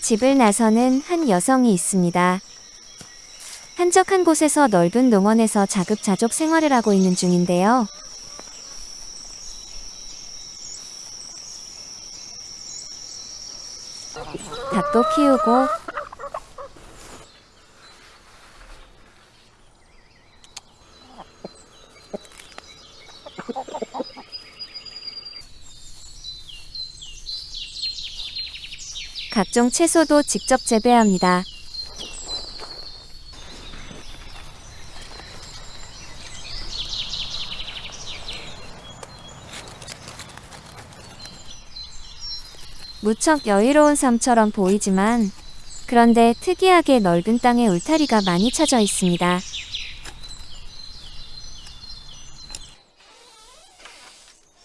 집을 나서는 한 여성이 있습니다. 한적한 곳에서 넓은 농원에서 자급자족 생활을 하고 있는 중인데요. 닭도 키우고 각종 채소도 직접 재배합니다. 무척 여유로운 삶처럼 보이지만 그런데 특이하게 넓은 땅에 울타리가 많이 쳐져 있습니다.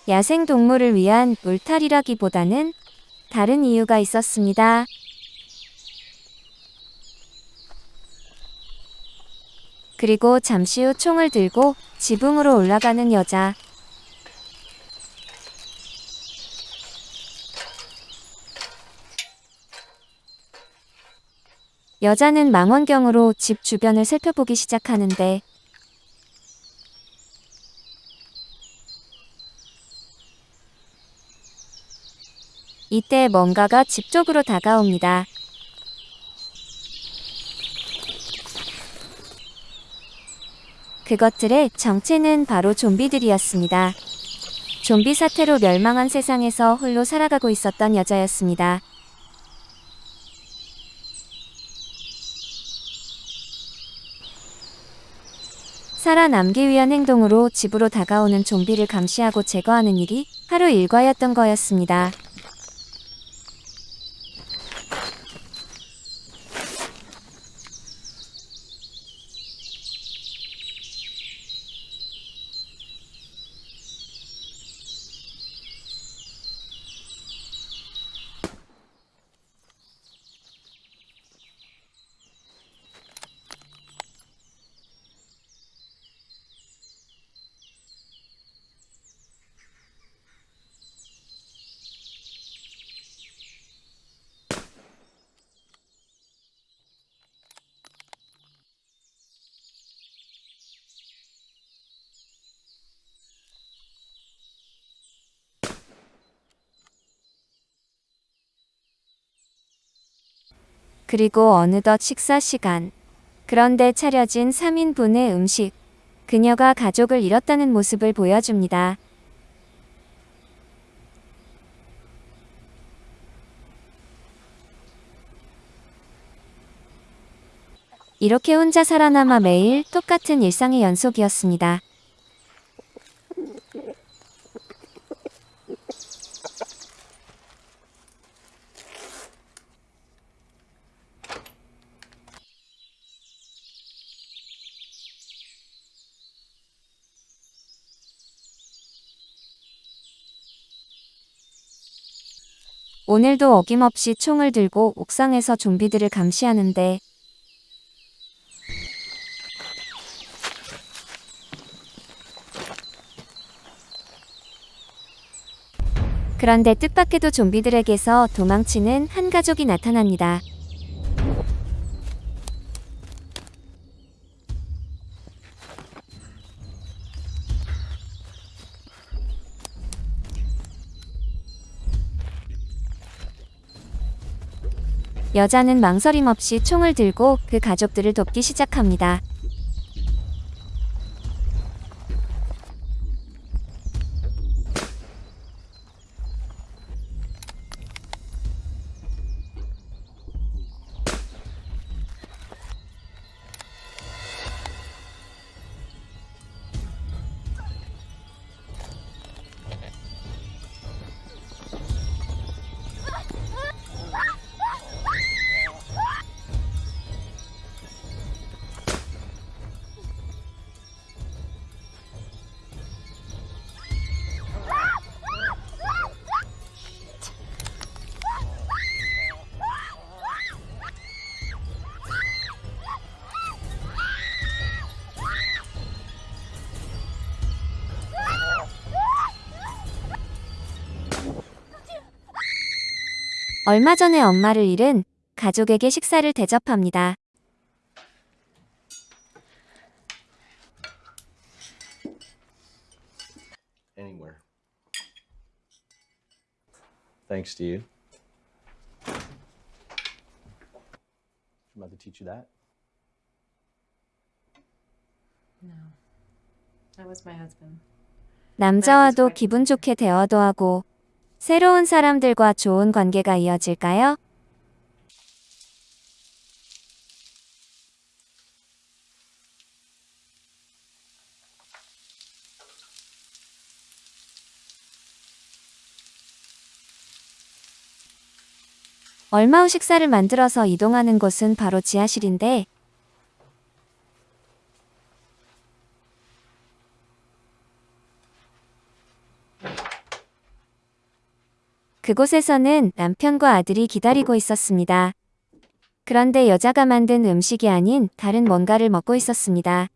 야생 동물을 위한 울타리라기보다는 다른 이유가 있었습니다. 그리고 잠시 후 총을 들고 지붕으로 올라가는 여자. 여자는 망원경으로 집 주변을 살펴보기 시작하는데 이때 뭔가가 집 쪽으로 다가옵니다. 그것들의 정체는 바로 좀비들이었습니다. 좀비 사태로 멸망한 세상에서 홀로 살아가고 있었던 여자였습니다. 살아남기 위한 행동으로 집으로 다가오는 좀비를 감시하고 제거하는 일이 하루 일과였던 거였습니다. 그리고 어느덧 식사 시간. 그런데 차려진 3인분의 음식. 그녀가 가족을 잃었다는 모습을 보여줍니다. 이렇게 혼자 살아남아 매일 똑같은 일상의 연속이었습니다. 오늘도 어김없이 총을 들고 옥상에서 좀비들을 감시하는데 그런데 뜻밖에도 좀비들에게서 도망치는 한 가족이 나타납니다. 여자는 망설임 없이 총을 들고 그 가족들을 돕기 시작합니다. 얼마 전에 엄마를 잃은 가족에게 식사를 대접합니다. anywhere. Thanks to you. Did your mother teach you that? No. That was my husband. 남자와도 기분 좋게 대화도 하고 새로운 사람들과 좋은 관계가 이어질까요? 얼마 후 식사를 만들어서 이동하는 곳은 바로 지하실인데 그곳에서는 남편과 아들이 기다리고 있었습니다. 그런데 여자가 만든 음식이 아닌 다른 뭔가를 먹고 있었습니다.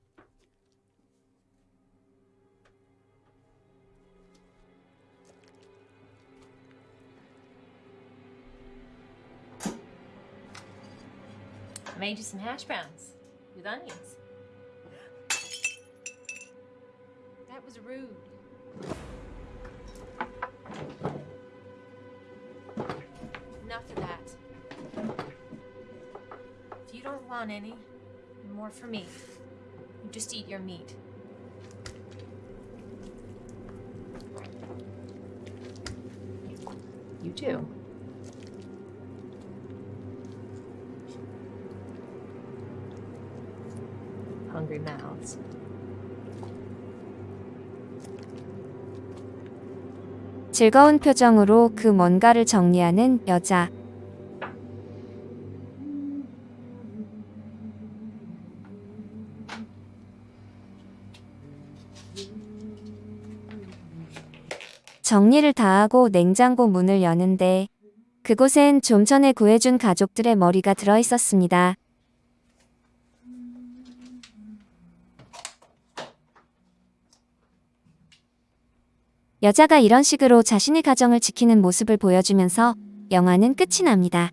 Want any more for me, you just eat your meat. You do. Hungry mouths. 즐거운 표정으로 그 뭔가를 정리하는 여자. 정리를 다 하고 냉장고 문을 여는데 그곳엔 좀 전에 구해준 가족들의 머리가 들어 있었습니다. 여자가 이런 식으로 자신의 가정을 지키는 모습을 보여주면서 영화는 끝이 납니다.